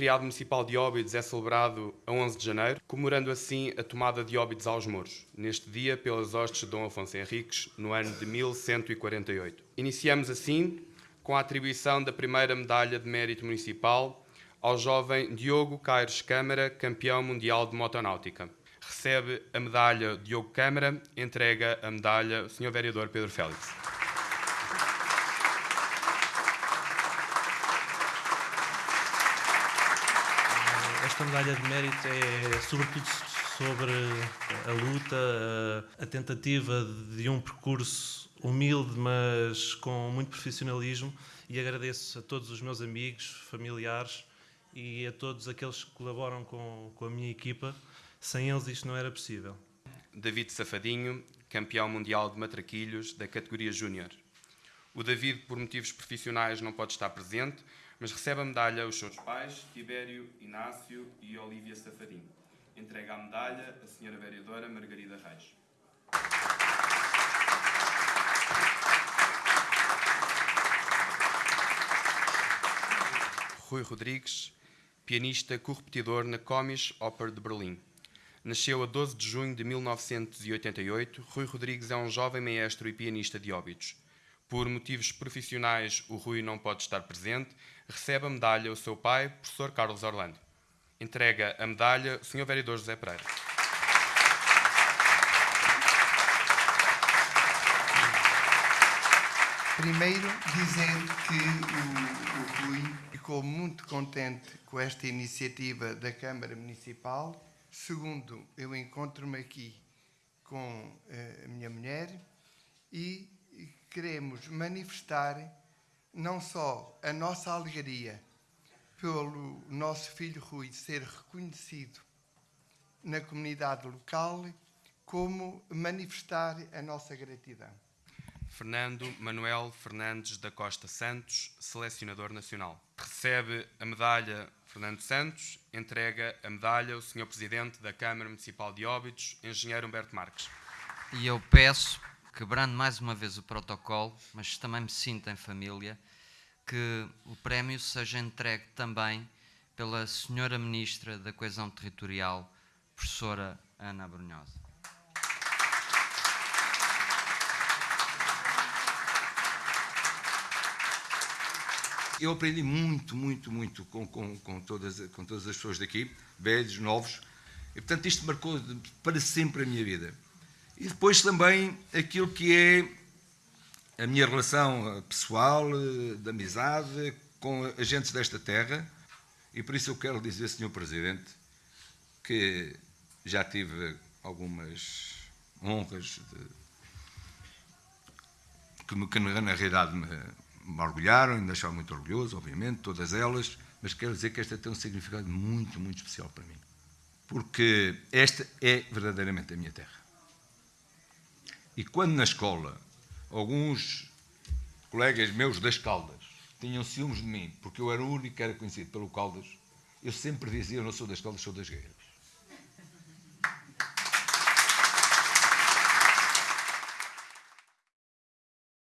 feriado municipal de Óbidos é celebrado a 11 de janeiro, comemorando assim a tomada de Óbidos aos Mouros, neste dia pelas hostes de Dom Afonso Henriques, no ano de 1148. Iniciamos assim com a atribuição da primeira medalha de mérito municipal ao jovem Diogo Caires Câmara, campeão mundial de motonáutica. Recebe a medalha Diogo Câmara, entrega a medalha o Sr. Vereador Pedro Félix. Esta medalha de mérito é sobretudo sobre a luta, a tentativa de um percurso humilde, mas com muito profissionalismo. E agradeço a todos os meus amigos, familiares e a todos aqueles que colaboram com, com a minha equipa. Sem eles isto não era possível. David Safadinho, campeão mundial de matraquilhos da categoria Júnior. O David, por motivos profissionais, não pode estar presente, mas recebe a medalha os seus pais, Tibério, Inácio e Olívia Safadinho. Entrega a medalha a senhora vereadora Margarida Reis. Rui Rodrigues, pianista correpetidor na Comisch Oper de Berlim. Nasceu a 12 de junho de 1988, Rui Rodrigues é um jovem maestro e pianista de óbitos. Por motivos profissionais, o Rui não pode estar presente. Recebe a medalha o seu pai, professor Carlos Orlando. Entrega a medalha o Sr. Vereador José Pereira. Primeiro, dizer que o, o Rui ficou muito contente com esta iniciativa da Câmara Municipal. Segundo, eu encontro-me aqui com eh, a minha mulher e queremos manifestar não só a nossa alegria pelo nosso filho Rui ser reconhecido na comunidade local, como manifestar a nossa gratidão. Fernando Manuel Fernandes da Costa Santos, selecionador nacional. Recebe a medalha Fernando Santos, entrega a medalha o Sr. Presidente da Câmara Municipal de Óbidos, Engenheiro Humberto Marques. E eu peço, quebrando mais uma vez o protocolo, mas também me sinto em família, que o prémio seja entregue também pela Senhora Ministra da Coesão Territorial, Professora Ana Brunhosa. Eu aprendi muito, muito, muito com, com, com, todas, com todas as pessoas daqui, velhos, novos, e portanto isto marcou para sempre a minha vida. E depois também aquilo que é a minha relação pessoal, de amizade, com agentes desta terra, e por isso eu quero dizer, Sr. Presidente, que já tive algumas honras de, que, que na realidade me, me orgulharam e me deixaram muito orgulhoso, obviamente, todas elas, mas quero dizer que esta tem um significado muito, muito especial para mim. Porque esta é verdadeiramente a minha terra. E quando na escola alguns colegas meus das Caldas tinham ciúmes de mim, porque eu era o único que era conhecido pelo Caldas, eu sempre dizia: Eu não sou das Caldas, sou das Gueiras.